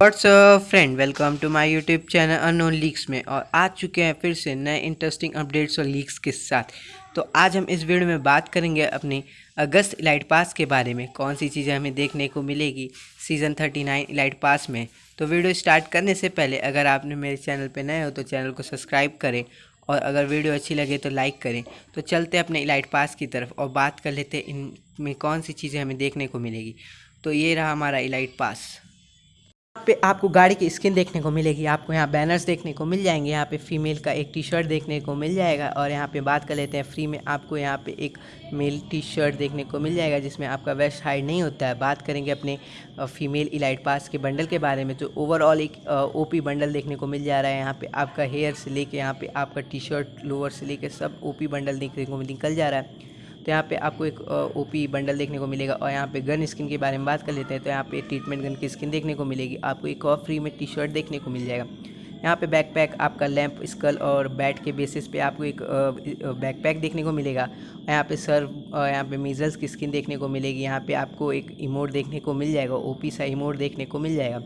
What's friend welcome to my YouTube channel unknown leaks में। और आ चुके हैं फिर से नए इंटरेस्टिंग अपडेट्स और लीक्स के साथ। तो आज हम इस वीडियो में बात करेंगे अपने अगस्त इलाइट पास के बारे में। कौन सी चीज़ें हमें देखने को मिलेगी सीज़न 39 इलाइट पास में? तो वीडियो स्टार्ट करने से पहले अगर आपने मेरे चैनल पर नए हो तो चैनल को सब्सक्राइब करें। और अगर वीडियो अच्छी लगे तो लाइक करें। तो चलते अपने इलाइट पास की तरफ़ और बात कर लेते हैं इनमें कौन सी चीज़ें हमें देखने को मिलेगी। तो ये रहा हमारा इलाइट पास पे आपको गाड़ी की स्किन देखने को मिलेगी, आपको यहाँ बैनर्स देखने को मिल जाएँगे, यहाँ पे फीमेल का एक टी शर्ट देखने को मिल जाएगा और यहाँ पे बात कर लेते हैं फ्री में आपको यहाँ पे एक मेल टी शर्ट देखने को मिल जाएगा जिसमें आपका वेस्ट हाइड नहीं होता है। बात करेंगे अपने फीमेल इलाइट पास के बंडल के बारे में तो ओवरऑल एक ओपी बंडल देखने को मिल जा रहा है। यहाँ पर आपका हेयर से लेके, यहाँ पर आपका टी शर्ट लोअर से लेके सब ओपी बंडल देखने को निकल जा रहा है। तो यहाँ पे आपको एक ओपी बंडल देखने को मिलेगा और यहाँ पे गन स्किन के बारे में बात कर लेते हैं तो यहाँ पे ट्रीटमेंट गन की स्किन देखने को मिलेगी। आपको एक और फ्री में टी शर्ट देखने को मिल जाएगा। यहाँ पे बैकपैक आपका लैंप स्कल और बैट के बेसिस पे आपको एक बैकपैक देखने को मिलेगा। यहाँ पे सर यहाँ पे मीजल्स की स्किन देखने को मिलेगी। यहाँ पे आपको एक इमोट देखने को मिल जाएगा। ओपी सा इमोट देखने को मिल जाएगा।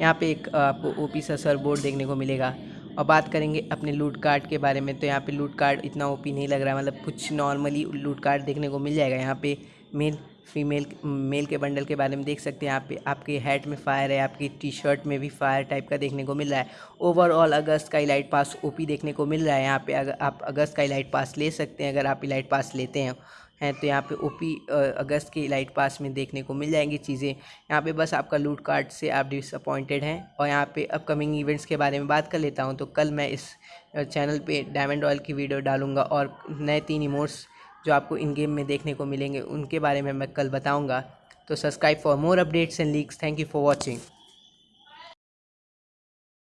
यहाँ पे एक आपको ओपी सा सर बोर्ड देखने को मिलेगा। और बात करेंगे अपने लूट कार्ड के बारे में तो यहाँ पे लूट कार्ड इतना ओपी नहीं लग रहा है मतलब कुछ नॉर्मली लूट कार्ड देखने को मिल जाएगा। यहाँ पे मेल फीमेल मेल के बंडल के बारे में देख सकते हैं यहाँ पे। आपके हेड में फायर है, आपकी टी शर्ट में भी फायर टाइप का देखने को मिल रहा है। ओवरऑल अगस्त का इलाइट पास ओपी देखने को मिल रहा है यहाँ पे। अगर आप अगस्त का इलाइट पास ले सकते हैं, अगर आप इलाइट पास लेते हैं। हैं तो यहाँ पे ओपी अगस्त के लाइट पास में देखने को मिल जाएँगी चीज़ें। यहाँ पे बस आपका लूट कार्ड से आप डिसअपॉइंटेड हैं और यहाँ पे अपकमिंग इवेंट्स के बारे में बात कर लेता हूँ तो कल मैं इस चैनल पे डायमंड ऑयल की वीडियो डालूँगा और नए तीन इमोट्स जो आपको इन गेम में देखने को मिलेंगे, उनके बारे में मैं कल बताऊँगा। तो subscribe for more updates and leaks thank you for watching